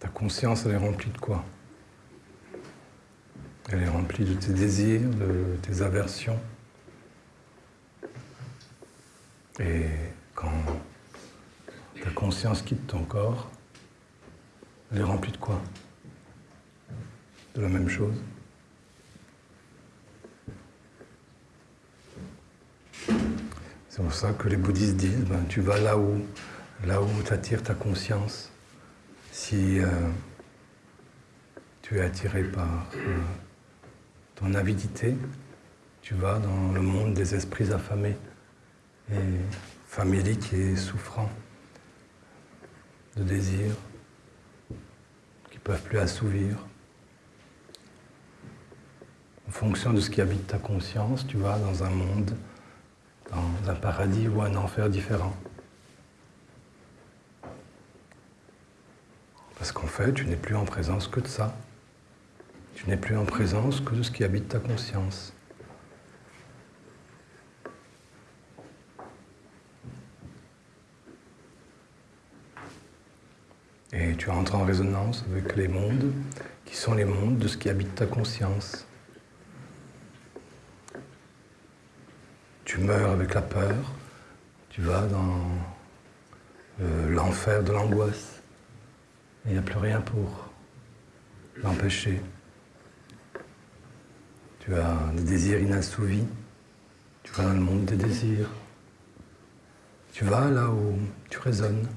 Ta conscience, elle est remplie de quoi? Elle est remplie de tes désirs, de tes aversions. Et quand ta conscience quitte ton corps, elle est remplie de quoi? De la même chose? C'est pour ça que les bouddhistes disent, ben, tu vas là où, là où t'attires ta conscience. Si euh, tu es attiré par euh, ton avidité, tu vas dans le monde des esprits affamés et faméliques et souffrants de désirs qui ne peuvent plus assouvir. En fonction de ce qui habite ta conscience, tu vas dans un monde, dans un paradis ou un enfer différent. Parce qu'en fait, tu n'es plus en présence que de ça. Tu n'es plus en présence que de ce qui habite ta conscience. Et tu entres en résonance avec les mondes qui sont les mondes de ce qui habite ta conscience. Tu meurs avec la peur, tu vas dans euh, l'enfer de l'angoisse. Il n'y a plus rien pour l'empêcher. Tu as des désirs inassouvis, tu vas dans le monde des désirs. Tu vas là où tu résonnes.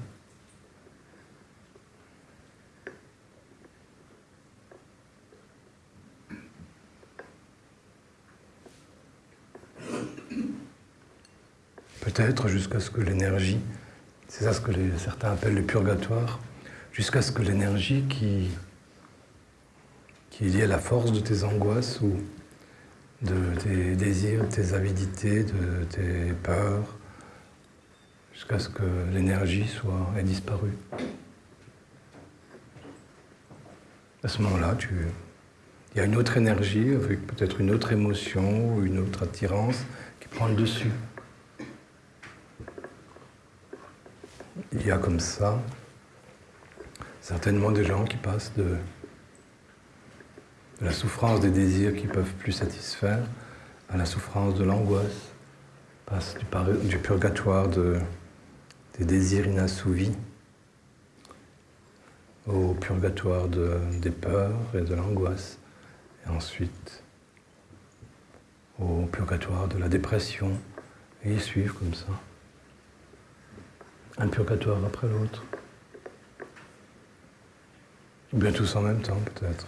Jusqu'à ce que l'énergie, c'est ça ce que certains appellent le purgatoire, jusqu'à ce que l'énergie qui, qui est liée à la force de tes angoisses ou de tes désirs, de tes avidités, de tes peurs, jusqu'à ce que l'énergie soit ait disparu. À ce moment-là, il y a une autre énergie avec peut-être une autre émotion ou une autre attirance qui prend le dessus. Il y a comme ça certainement des gens qui passent de, la souffrance des désirs qui ne peuvent plus satisfaire à la souffrance de l'angoisse, passent du, purgatoire des désirs inassouvis au purgatoire des peurs et de l'angoisse, et ensuite au purgatoire de la dépression, et ils suivent comme ça un purgatoire après l'autre. Ou bien tous en même temps, peut-être.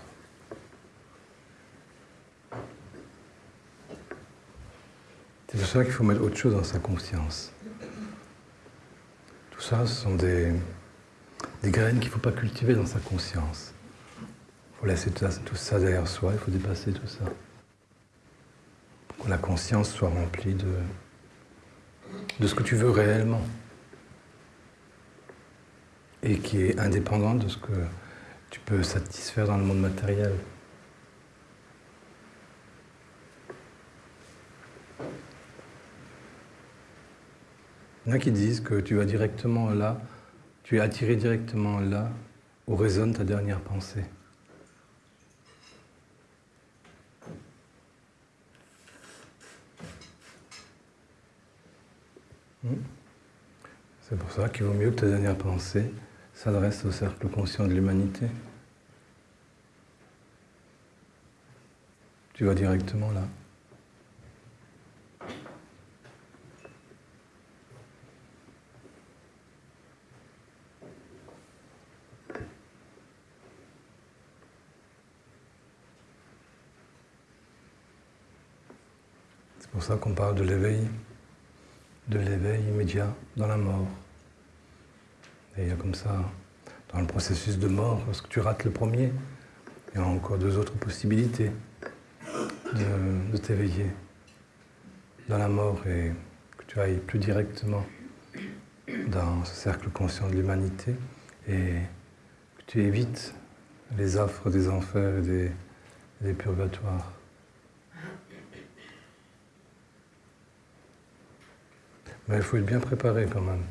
C'est pour ça qu'il faut mettre autre chose dans sa conscience. Tout ça, ce sont des, graines qu'il ne faut pas cultiver dans sa conscience. Il faut laisser tout ça, derrière soi, il faut dépasser tout ça. Pour que la conscience soit remplie de ce que tu veux réellement et qui est indépendante de ce que tu peux satisfaire dans le monde matériel. Il y en a qui disent que tu vas directement là, tu es attiré directement là où résonne ta dernière pensée. Hmm? C'est pour ça qu'il vaut mieux que ta dernière pensée s'adresse au cercle conscient de l'humanité. Tu vas directement là. C'est pour ça qu'on parle de l'éveil, de l'éveil immédiat dans la mort. Et il y a comme ça, dans le processus de mort, lorsque tu rates le premier, il y a encore deux autres possibilités de, de t'éveiller dans la mort et que tu ailles plus directement dans ce cercle conscient de l'humanité et que tu évites les affres des enfers et des, des purgatoires. Mais il faut être bien préparé quand même.